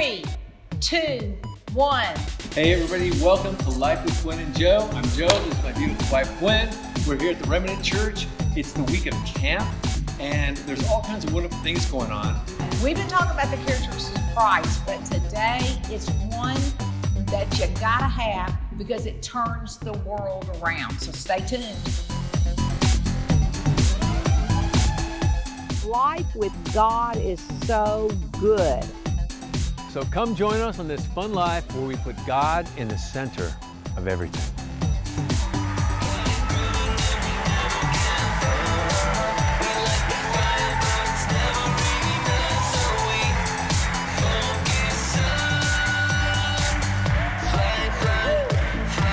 Three, two, one. Hey everybody, welcome to Life with Gwen and Joe. I'm Joe, this is my beautiful wife Gwen. We're here at the Remnant Church. It's the week of camp, and there's all kinds of wonderful things going on. We've been talking about the characteristics of Christ, but today it's one that you gotta have because it turns the world around. So stay tuned. Life with God is so good. So come join us on this fun life where we put God in the center of everything.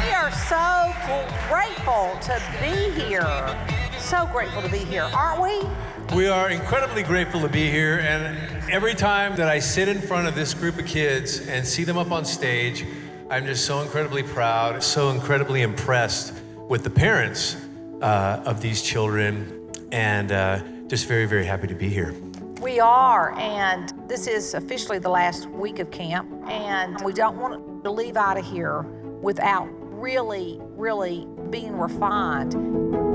We are so grateful to be here. So grateful to be here, aren't we? We are incredibly grateful to be here, and every time that I sit in front of this group of kids and see them up on stage, I'm just so incredibly proud, so incredibly impressed with the parents uh, of these children, and uh, just very, very happy to be here. We are, and this is officially the last week of camp, and we don't want to leave out of here without really, really being refined.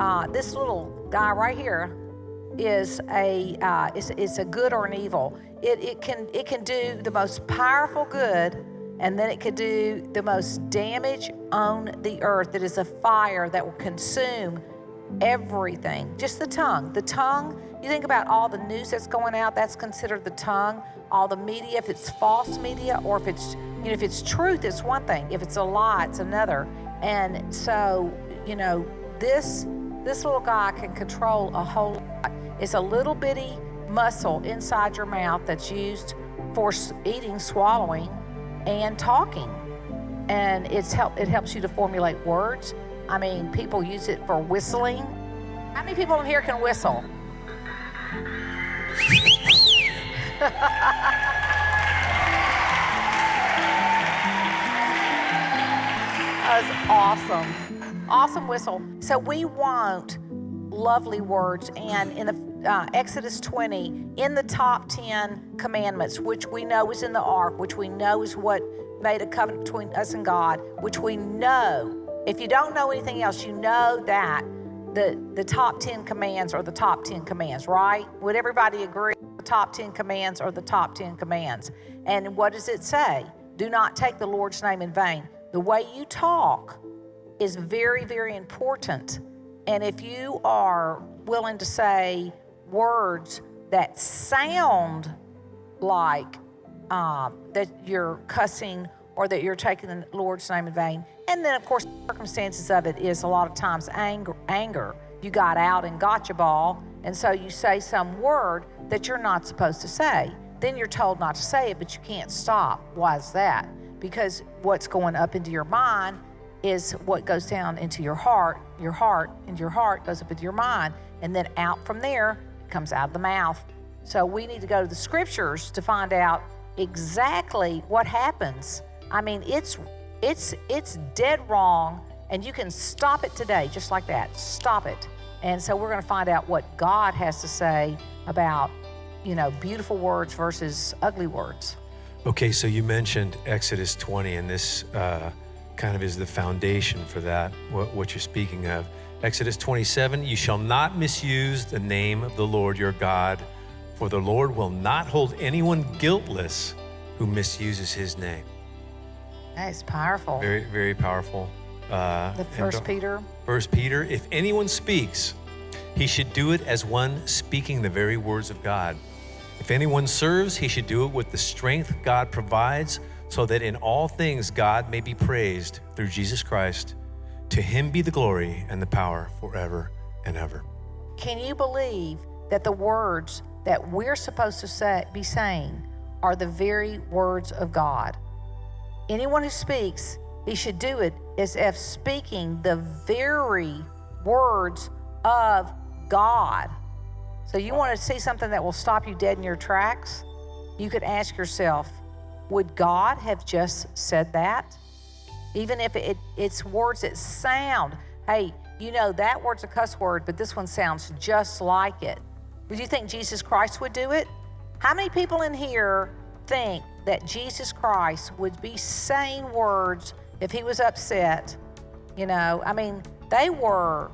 Uh, this little guy right here, is a uh, is, is a good or an evil. It, it can it can do the most powerful good, and then it can do the most damage on the earth. It is a fire that will consume everything. Just the tongue. The tongue. You think about all the news that's going out. That's considered the tongue. All the media, if it's false media or if it's you know if it's truth, it's one thing. If it's a lie, it's another. And so you know this this little guy can control a whole lot. It's a little bitty muscle inside your mouth that's used for eating, swallowing, and talking. And it's help it helps you to formulate words. I mean, people use it for whistling. How many people in here can whistle? That was awesome. Awesome whistle. So we want lovely words. And in the uh, Exodus 20, in the top 10 commandments, which we know is in the ark, which we know is what made a covenant between us and God, which we know, if you don't know anything else, you know that the, the top 10 commands are the top 10 commands, right? Would everybody agree? The top 10 commands are the top 10 commands. And what does it say? Do not take the Lord's name in vain. The way you talk is very, very important. And if you are willing to say words that sound like um, that you're cussing or that you're taking the Lord's name in vain, and then of course, circumstances of it is a lot of times anger. Anger. You got out and got your ball, and so you say some word that you're not supposed to say. Then you're told not to say it, but you can't stop. Why is that? Because what's going up into your mind is what goes down into your heart, your heart, and your heart goes up into your mind, and then out from there it comes out of the mouth. So we need to go to the scriptures to find out exactly what happens. I mean, it's it's it's dead wrong, and you can stop it today, just like that. Stop it. And so we're going to find out what God has to say about, you know, beautiful words versus ugly words. Okay, so you mentioned Exodus 20, and this uh, kind of is the foundation for that, what, what you're speaking of. Exodus 27 You shall not misuse the name of the Lord your God, for the Lord will not hold anyone guiltless who misuses his name. That is powerful. Very, very powerful. Uh, the First Peter. First Peter, if anyone speaks, he should do it as one speaking the very words of God. If anyone serves, he should do it with the strength God provides, so that in all things God may be praised through Jesus Christ. To him be the glory and the power forever and ever. Can you believe that the words that we're supposed to say, be saying are the very words of God? Anyone who speaks he should do it as if speaking the very words of God. So, you want to see something that will stop you dead in your tracks? You could ask yourself, would God have just said that? Even if it, it's words that sound, hey, you know, that word's a cuss word, but this one sounds just like it. Would you think Jesus Christ would do it? How many people in here think that Jesus Christ would be saying words if he was upset? You know, I mean, they were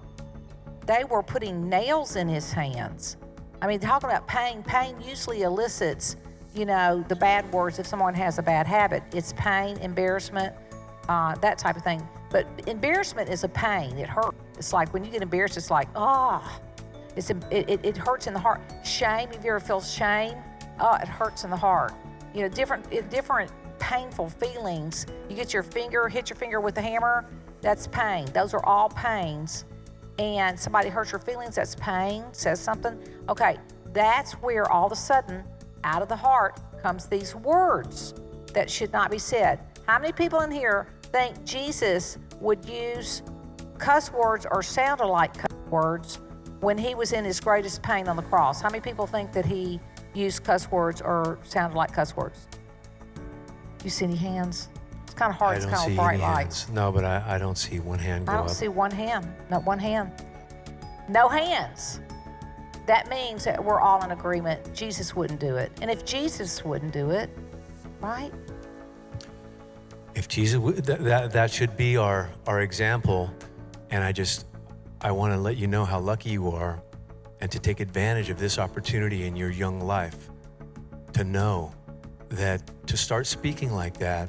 they were putting nails in his hands. I mean, talking about pain, pain usually elicits, you know, the bad words if someone has a bad habit. It's pain, embarrassment, uh, that type of thing. But embarrassment is a pain. It hurts. It's like when you get embarrassed, it's like, ah, oh. it, it, hurts in the heart. Shame, if you ever feel shame, oh, it hurts in the heart. You know, different different painful feelings. You get your finger, hit your finger with a hammer, that's pain. Those are all pains. And somebody hurts your feelings, that's pain, says something. Okay, that's where all of a sudden, out of the heart, comes these words that should not be said. How many people in here think Jesus would use cuss words or sounded like cuss words when he was in his greatest pain on the cross? How many people think that he used cuss words or sounded like cuss words? You see any hands? It's kind of hard. I it's don't kind see of bright any light. hands. No, but I, I don't see one hand go I don't up. see one hand. Not one hand. No hands. That means that we're all in agreement. Jesus wouldn't do it. And if Jesus wouldn't do it, right? If Jesus, that, that, that should be our, our example. And I just, I want to let you know how lucky you are and to take advantage of this opportunity in your young life to know that to start speaking like that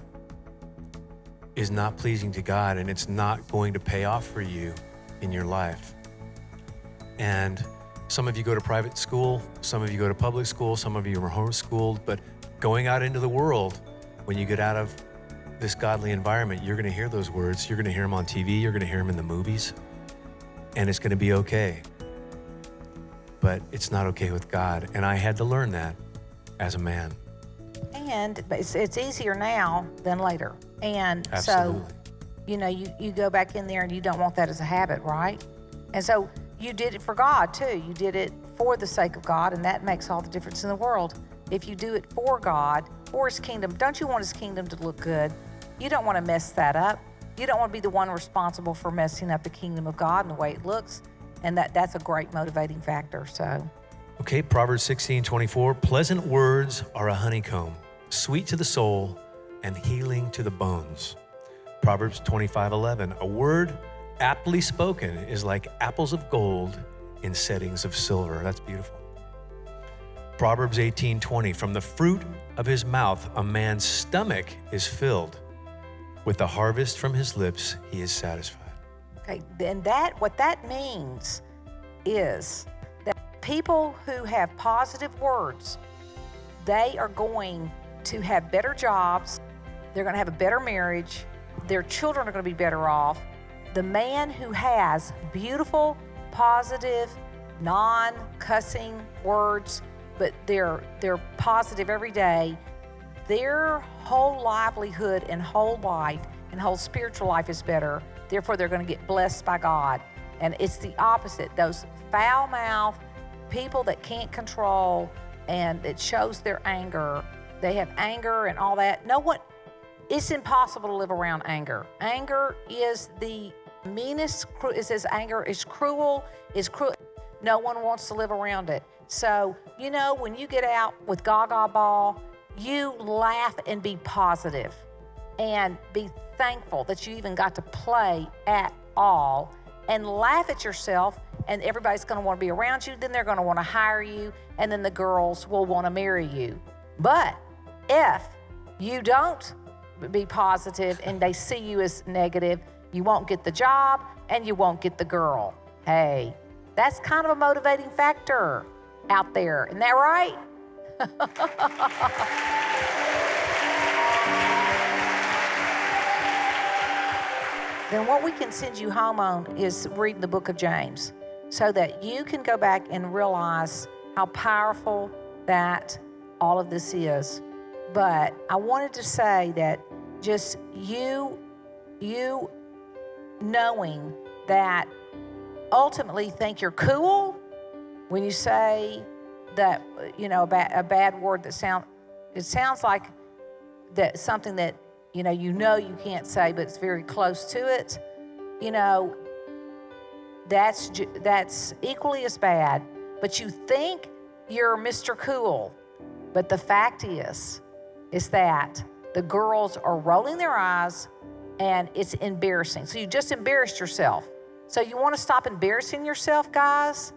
is not pleasing to God and it's not going to pay off for you in your life. And some of you go to private school, some of you go to public school, some of you are homeschooled, but going out into the world, when you get out of this godly environment, you're going to hear those words. You're going to hear them on TV, you're going to hear them in the movies, and it's going to be okay. But it's not okay with God. And I had to learn that as a man. And it's, it's easier now than later. And Absolutely. so, you know, you, you go back in there and you don't want that as a habit, right? And so you did it for God too. You did it for the sake of God, and that makes all the difference in the world. If you do it for God, for His kingdom, don't you want His kingdom to look good? You don't want to mess that up. You don't want to be the one responsible for messing up the kingdom of God and the way it looks. And that, that's a great motivating factor. So, Okay, Proverbs 16 24. Pleasant words are a honeycomb, sweet to the soul and healing to the bones. Proverbs 25 11. A word aptly spoken is like apples of gold in settings of silver. That's beautiful. Proverbs 18 20. From the fruit of his mouth, a man's stomach is filled. With the harvest from his lips, he is satisfied. Okay, then that what that means is that people who have positive words, they are going to have better jobs, they're going to have a better marriage, their children are going to be better off. The man who has beautiful, positive, non-cussing words, but they're they're positive every day, their whole livelihood and whole life and whole spiritual life is better. Therefore, they're going to get blessed by God. And it's the opposite. Those foul mouthed people that can't control and it shows their anger. They have anger and all that. No one, it's impossible to live around anger. Anger is the meanest, it says anger is cruel, is cruel. No one wants to live around it. So, you know, when you get out with Gaga Ball, you laugh and be positive and be thankful that you even got to play at all and laugh at yourself and everybody's going to want to be around you then they're going to want to hire you and then the girls will want to marry you but if you don't be positive and they see you as negative you won't get the job and you won't get the girl. Hey that's kind of a motivating factor out there. Isn't that right? Then what we can send you home on is reading the book of James so that you can go back and realize how powerful that all of this is. But I wanted to say that just you you knowing that ultimately think you're cool when you say that you know a, ba- a bad word that sound it sounds like that something that you know you know you can't say but it's very close to it you know that's that's equally as bad. But you think you're mr cool but the fact is is that the girls are rolling their eyes and it's embarrassing so you just embarrassed yourself so you want to stop embarrassing yourself guys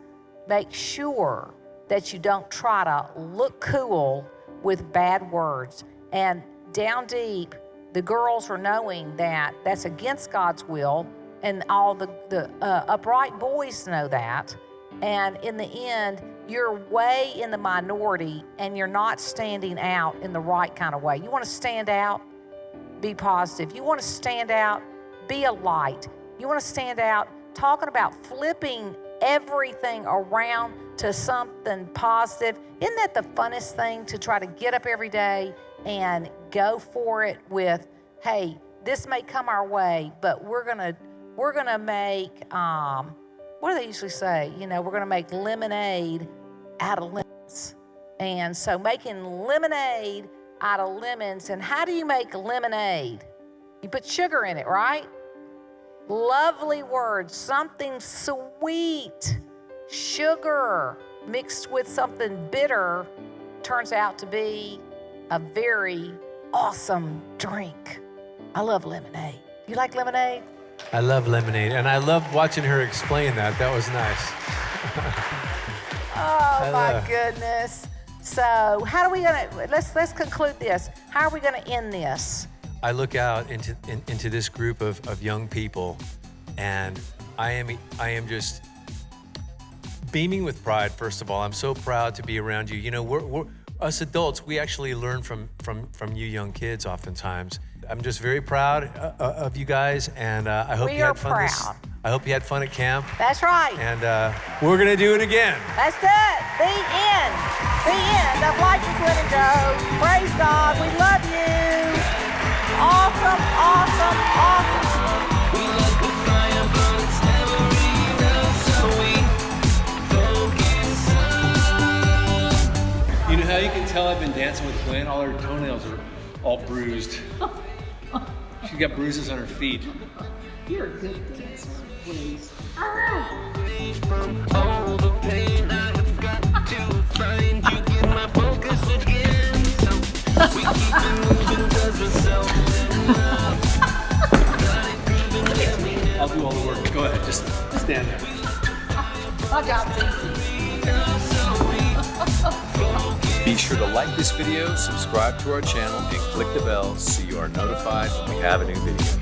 make sure that you don't try to look cool with bad words. And down deep, the girls are knowing that that's against God's will, and all the, the uh, upright boys know that. And in the end, you're way in the minority and you're not standing out in the right kind of way. You want to stand out, be positive. You want to stand out, be a light. You want to stand out talking about flipping everything around to something positive. Isn't that the funnest thing to try to get up every day and go for it with, hey, this may come our way, but we're gonna we're gonna make um, what do they usually say? You know, we're gonna make lemonade out of lemons. And so making lemonade out of lemons. And how do you make lemonade? You put sugar in it, right? Lovely words, something sweet. Sugar mixed with something bitter turns out to be a very awesome drink. I love lemonade. You like lemonade? I love lemonade, and I love watching her explain that. That was nice. Oh my goodness. So, how are we gonna let's let's conclude this. How are we gonna end this? I look out into in, into this group of, of young people, and I am I am just beaming with pride. First of all, I'm so proud to be around you. You know, we're, we're us adults. We actually learn from from from you young kids oftentimes. I'm just very proud uh, uh, of you guys, and uh, I hope We you are had fun. This, proud. I hope you had fun at camp, That's right. and uh, we're gonna do it again. That's it. The end. The end of Life with Gwen and Joe. Praise God. We love you. Awesome, awesome, awesome. You know how you can tell I've been dancing with Gwen? All her toenails are all bruised. She's got bruises on her feet. You're a good dancer, please. From all the pain I have got to find you get my focus again. So we keep it moving 'cause we're so in love. Got it grooving, let me know. I'll do all the work. Go ahead, just stand there. My job's easy. Be sure to like this video, subscribe to our channel, and click the bell so you are notified when we have a new video.